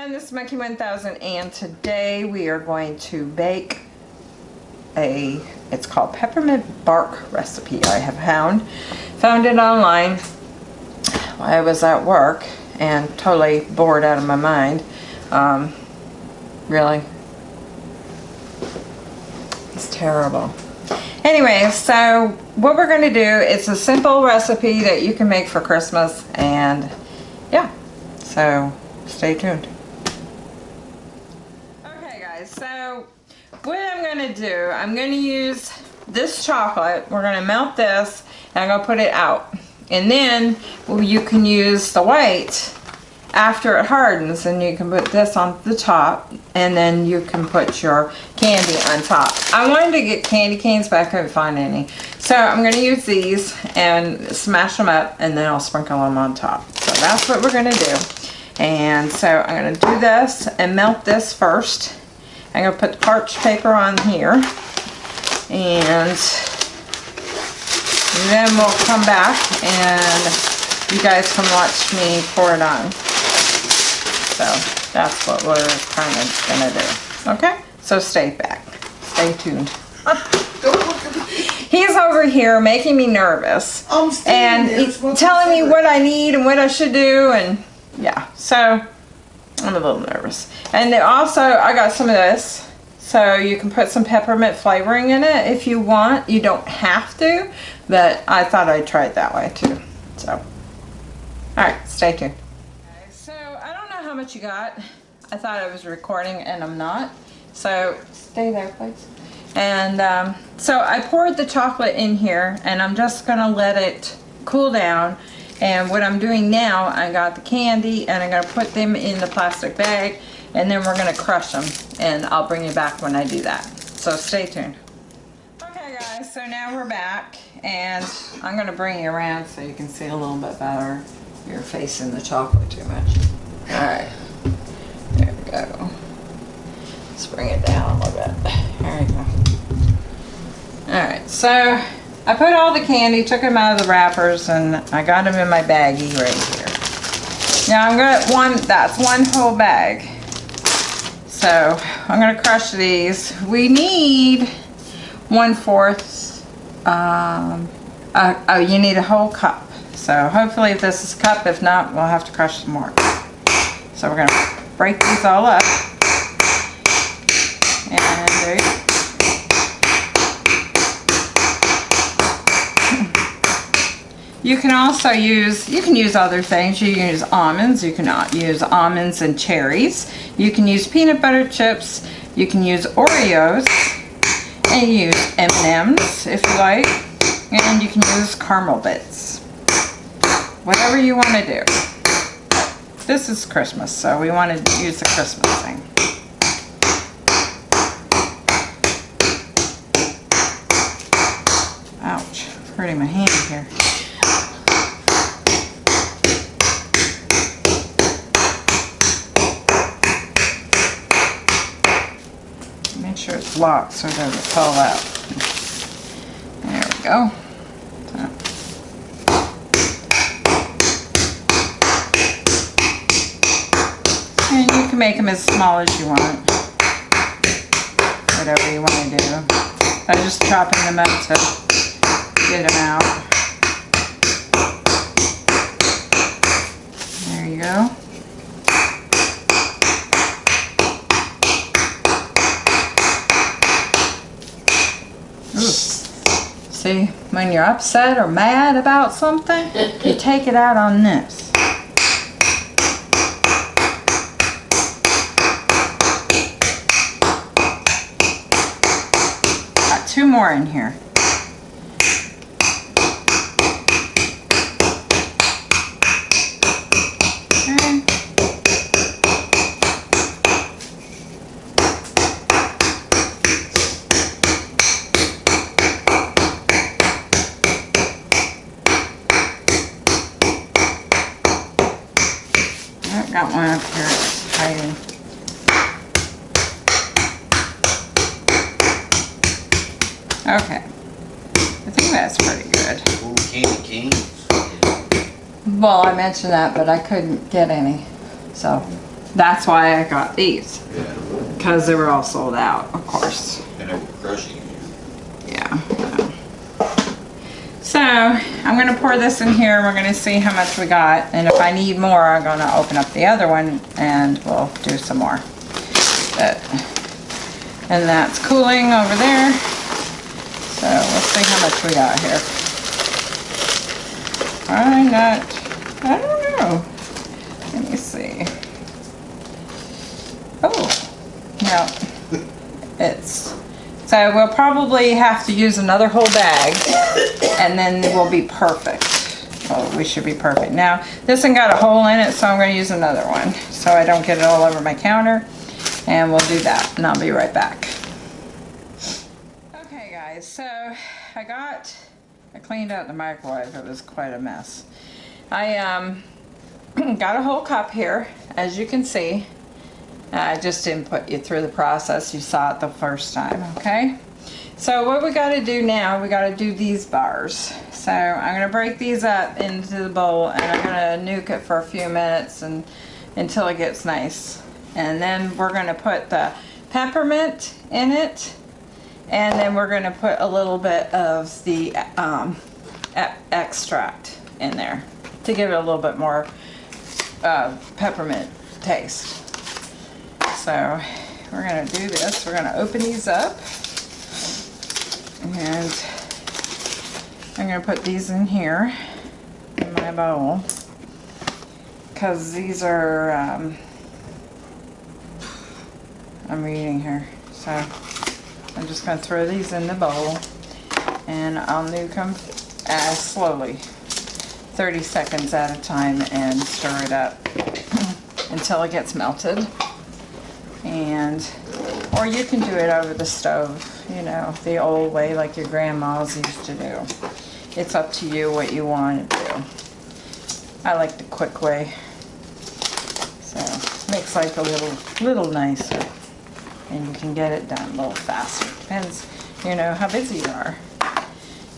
everyone, this is Monkey 1000 and today we are going to bake a, it's called peppermint bark recipe I have found. Found it online while I was at work and totally bored out of my mind. Um, really. It's terrible. Anyway, so what we're going to do, it's a simple recipe that you can make for Christmas and yeah, so stay tuned. So what I'm going to do, I'm going to use this chocolate, we're going to melt this and I'm going to put it out. And then well, you can use the white after it hardens and you can put this on the top and then you can put your candy on top. I wanted to get candy canes but I couldn't find any. So I'm going to use these and smash them up and then I'll sprinkle them on top. So that's what we're going to do. And so I'm going to do this and melt this first. I'm going to put the parchment paper on here and then we'll come back and you guys can watch me pour it on. So that's what we're kind of gonna do. Okay, so stay back, stay tuned. He's over here making me nervous and he's telling me what I need and what I should do and yeah, so I'm a little nervous. And also I got some of this so you can put some peppermint flavoring in it if you want. You don't have to, but I thought I'd try it that way too. So, all right, stay tuned Okay, so I don't know how much you got. I thought I was recording and I'm not. So stay there please. And um, so I poured the chocolate in here and I'm just to let it cool down. And what I'm doing now, I got the candy and I'm going to put them in the plastic bag and then we're going to crush them. And I'll bring you back when I do that. So stay tuned. Okay guys, so now we're back and I'm going to bring you around so you can see a little bit better. You're facing the chocolate too much. Alright. There we go. Let's bring it down a little bit. There we go. Alright, so I put all the candy, took them out of the wrappers, and I got them in my baggie right here. Now I'm gonna, one, that's one whole bag. So I'm gonna crush these. We need one fourth, um, uh, oh, you need a whole cup. So hopefully if this is a cup, if not, we'll have to crush some more. So we're to break these all up. And there you go. You can also use, you can use other things. You can use almonds. You can use almonds and cherries. You can use peanut butter chips. You can use Oreos. And use M&M's if you like. And you can use caramel bits. Whatever you want to do this is Christmas, so we want to use the Christmas thing. Ouch, hurting my hand here. Locked so it doesn't fall out. There we go. And you can make them as small as you want. Whatever you want to do. I'm just chopping them up to get them out. There you go. See, when you're upset or mad about something, you take it out on this. Got two more in here. got one up here hiding. Okay. I think that's pretty good. Ooh, candy canes. Well, I mentioned that, but I couldn't get any. So, That's why I got these. Yeah. Because they were all sold out, of course. And they were crushing you. Yeah. So I'm gonna pour this in here. We're gonna see how much we got. And if I need more, I'm gonna open up the other one and we'll do some more. But, and that's cooling over there. So let's see how much we got here. I'm not, I don't know. Let me see. Oh, no. It's, so we'll probably have to use another whole bag and then we'll be perfect. Well, we should be perfect. Now, this one got a hole in it, so I'm gonna use another one so I don't get it all over my counter. And we'll do that and I'll be right back. Okay guys, so I got, I cleaned out the microwave. It was quite a mess. I um, got a whole cup here, as you can see. I just didn't put you through the process. You saw it the first time, okay? So what we gotta do now, we gotta do these bars. So I'm gonna break these up into the bowl and I'm gonna nuke it for a few minutes and until it gets nice. And then we're gonna put the peppermint in it and then we're gonna put a little bit of the um, extract in there to give it a little bit more uh, peppermint taste. So we're gonna do this. We're gonna open these up. And I'm gonna put these in here in my bowl. Cause these are, um, I'm reading here. So I'm just gonna throw these in the bowl and I'll nuke them as slowly. 30 seconds at a time and stir it up until it gets melted. And or you can do it over the stove you know the old way like your grandmas used to do. It's up to you what you want to do. I like the quick way. So makes life a little little nicer and you can get it done a little faster. Depends you know how busy you are.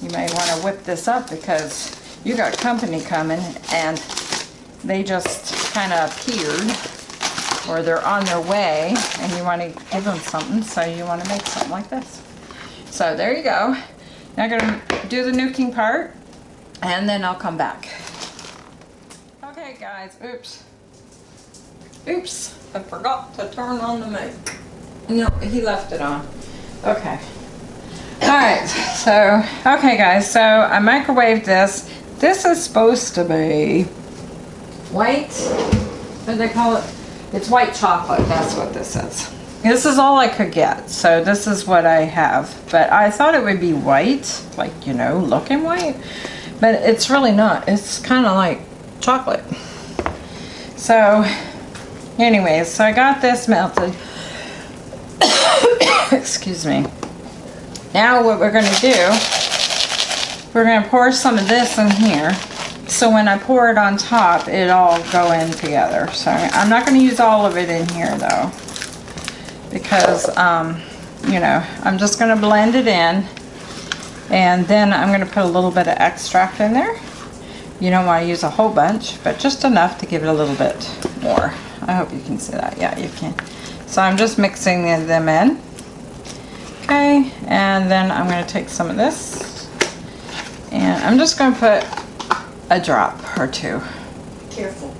You may want to whip this up because you got company coming and they just kind of appeared or they're on their way and you want to give them something so you want to make something like this. So there you go. Now I'm going to do the nuking part and then I'll come back. Okay guys. Oops. Oops. I forgot to turn on the mic no he left it on okay all right so okay guys so I microwaved this this is supposed to be white what do they call it it's white chocolate, that's what this is. This is all I could get, so this is what I have. But I thought it would be white, like, you know, looking white. But it's really not. It's kind of like chocolate. So, anyways, so I got this melted. Excuse me. Now what we're going to do, we're going to pour some of this in here so when I pour it on top, it all go in together. So I'm not going to use all of it in here though, because, um, you know, I'm just going to blend it in. And then I'm going to put a little bit of extract in there. You don't want to use a whole bunch, but just enough to give it a little bit more. I hope you can see that. Yeah, you can. So I'm just mixing them in. Okay, and then I'm going to take some of this. And I'm just going to put a drop or two. Careful.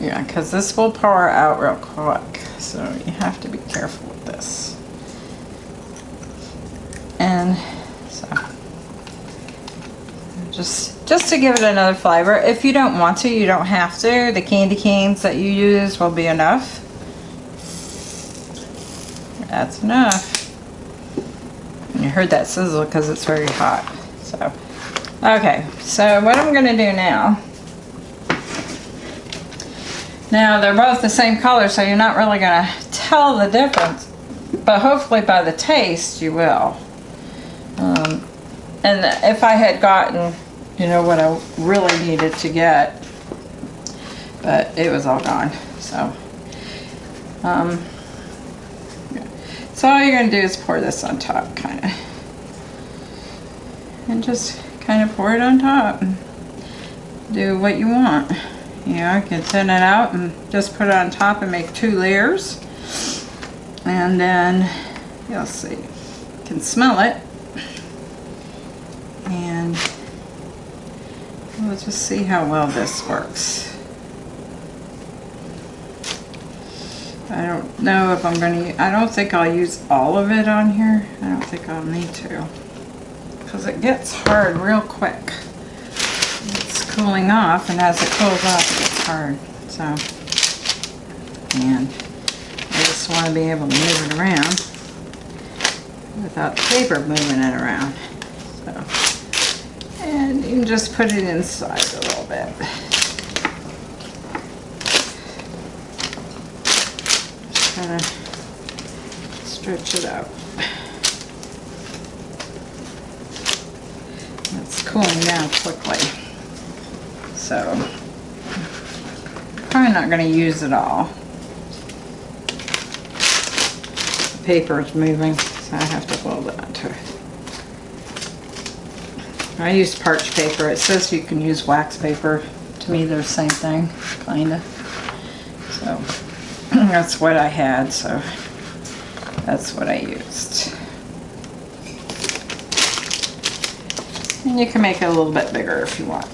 Yeah, because this will pour out real quick. So you have to be careful with this. And so just just to give it another flavor. If you don't want to, you don't have to. The candy canes that you use will be enough. That's enough. Heard that sizzle because it's very hot. So Okay, so what I'm going to do now, now they're both the same color so you're not really going to tell the difference, but hopefully by the taste you will. Um, and if I had gotten, you know, what I really needed to get, but it was all gone, so. Um, so all you're going to do is pour this on top, kind of. And just kind of pour it on top. Do what you want. you know, I can thin it out and just put it on top and make two layers. And then, you'll see, you can smell it. And we'll just see how well this works. I don't know if I'm going to, I don't think I'll use all of it on here. I don't think I'll need to. Because it gets hard real quick. It's cooling off and as it cools off it gets hard. So, and I just want to be able to move it around without paper moving it around. So, and you can just put it inside a little bit. Just kind of stretch it out. It's cooling down quickly. So, probably not going to use it all. The paper is moving, so I have to fold it onto it. I use parch paper. It says you can use wax paper. To me, they're the same thing, kind of. So, that's what I had, so that's what I used. And you can make it a little bit bigger if you want.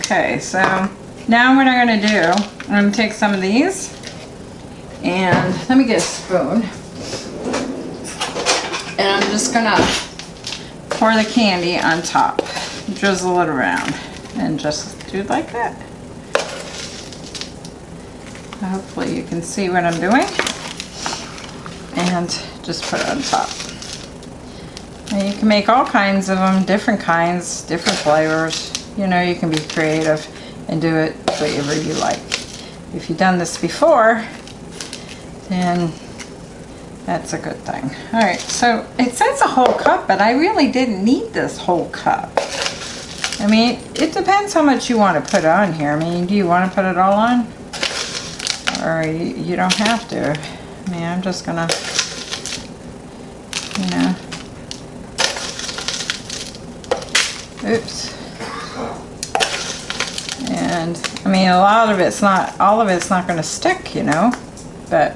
Okay, so now what I'm going to do, I'm going to take some of these and let me get a spoon. And I'm just going to pour the candy on top, drizzle it around, and just do it like that. Hopefully you can see what I'm doing. And just put it on top. And you can make all kinds of them, different kinds, different flavors. You know, you can be creative and do it whatever you like. If you've done this before, then that's a good thing. All right, so it says a whole cup, but I really didn't need this whole cup. I mean, it depends how much you want to put on here. I mean, do you want to put it all on? or you, you don't have to. I mean, I'm just gonna, you know, oops. And, I mean, a lot of it's not, all of it's not gonna stick, you know, but.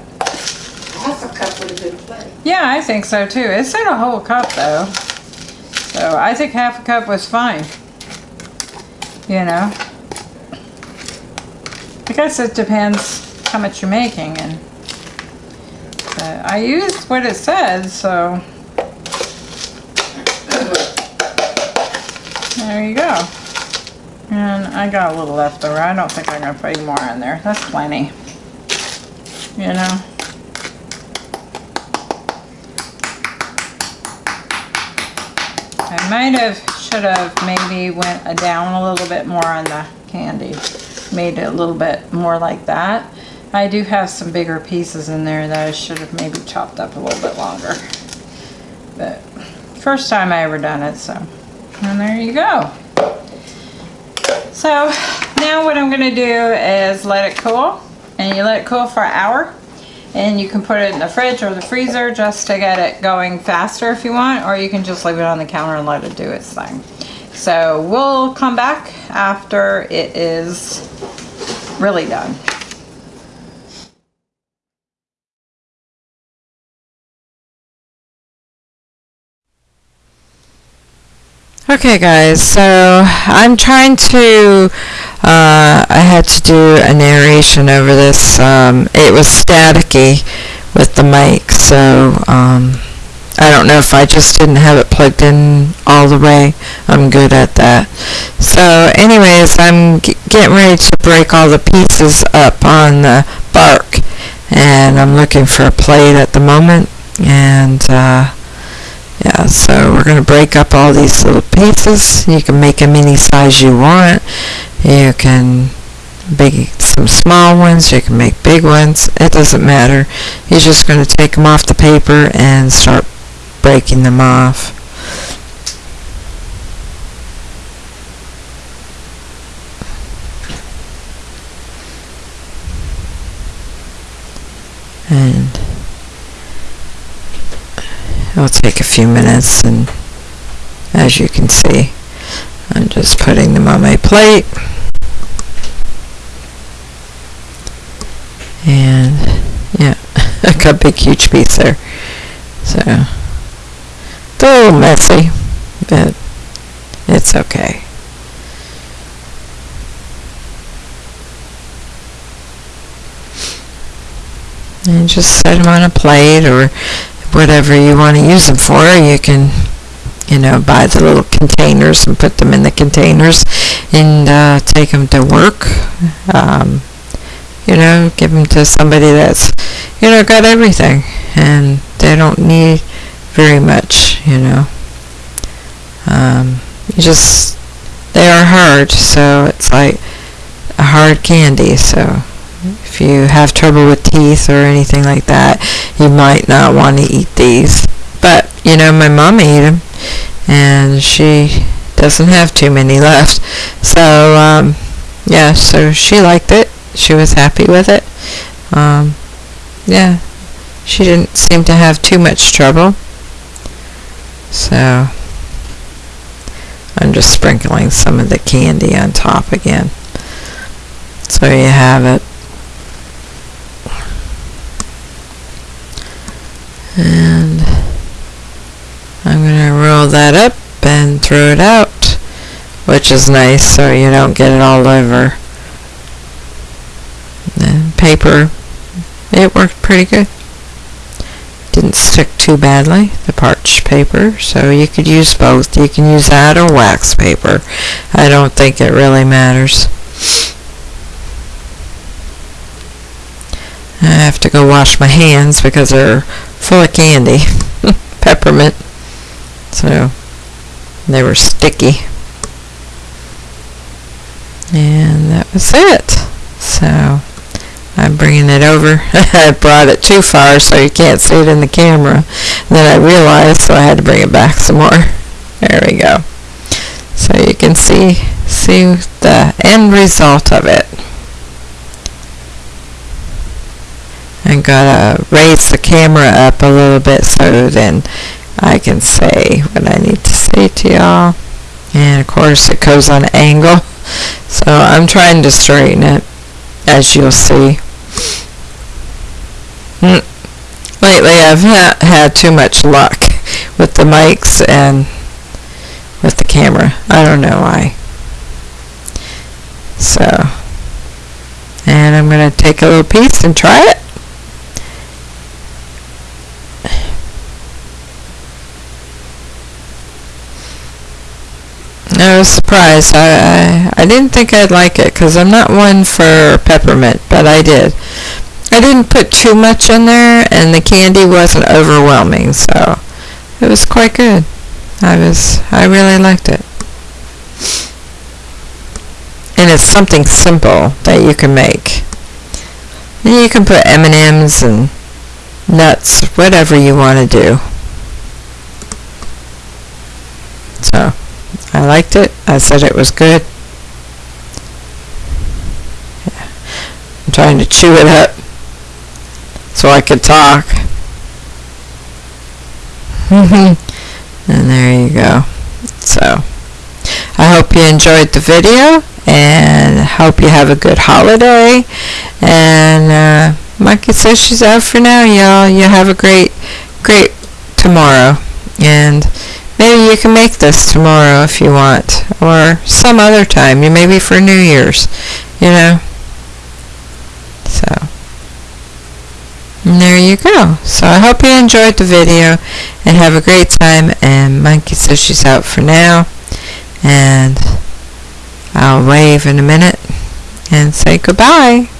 Half a cup would have been plenty. Yeah, I think so too. It said a whole cup though. So I think half a cup was fine. You know. I guess it depends how much you're making and uh, I used what it said so there you go and I got a little left over I don't think I'm gonna put any more in there that's plenty you know I might have should have maybe went down a little bit more on the candy made it a little bit more like that I do have some bigger pieces in there that I should have maybe chopped up a little bit longer. But first time I ever done it, so. And there you go. So now what I'm gonna do is let it cool. And you let it cool for an hour. And you can put it in the fridge or the freezer just to get it going faster if you want. Or you can just leave it on the counter and let it do its thing. So we'll come back after it is really done. Okay guys, so I'm trying to, uh, I had to do a narration over this. Um, it was staticky with the mic, so um, I don't know if I just didn't have it plugged in all the way. I'm good at that. So anyways, I'm getting ready to break all the pieces up on the bark. And I'm looking for a plate at the moment. And uh, yeah, so we're going to break up all these little pieces. You can make them any size you want. You can make some small ones. You can make big ones. It doesn't matter. You're just going to take them off the paper and start breaking them off. And It'll take a few minutes and as you can see I'm just putting them on my plate And yeah, I got a big huge piece there. So it's a little messy, but it's okay. And just set them on a plate or whatever you want to use them for. You can, you know, buy the little containers and put them in the containers and uh, take them to work. Um, you know, give them to somebody that's, you know, got everything and they don't need very much, you know. Um, you just, they are hard, so it's like a hard candy, so if you have trouble with teeth or anything like that, you might not want to eat these. But, you know, my mom ate them, and she doesn't have too many left. So, um, yeah, so she liked it. She was happy with it. Um, yeah, she didn't seem to have too much trouble. So, I'm just sprinkling some of the candy on top again. So you have it. And I'm going to roll that up and throw it out, which is nice so you don't get it all over. The paper, it worked pretty good. Didn't stick too badly, the parched paper, so you could use both. You can use that or wax paper. I don't think it really matters. I have to go wash my hands because they're full of candy, peppermint. So they were sticky. And that was it. So I'm bringing it over. I brought it too far so you can't see it in the camera. And then I realized so I had to bring it back some more. There we go. So you can see see the end result of it. I'm gonna raise the camera up a little bit so then I can say what I need to say to y'all. And of course it goes on an angle. So I'm trying to straighten it as you'll see. Mm. Lately I've ha had too much luck with the mics and with the camera. I don't know why. So, and I'm going to take a little piece and try it. I was surprised. I, I, I didn't think I'd like it because I'm not one for peppermint, but I did. I didn't put too much in there, and the candy wasn't overwhelming, so it was quite good. I was, I really liked it. And it's something simple that you can make. And you can put M&Ms and nuts, whatever you want to do. So. I liked it. I said it was good. I'm trying to chew it up so I could talk. and there you go. So, I hope you enjoyed the video and hope you have a good holiday. And uh, Monkey says she's out for now, y'all. You have a great, great tomorrow. And Maybe you can make this tomorrow if you want, or some other time, maybe for New Year's, you know. So, and there you go. So I hope you enjoyed the video, and have a great time, and Monkey says she's out for now, and I'll wave in a minute, and say goodbye.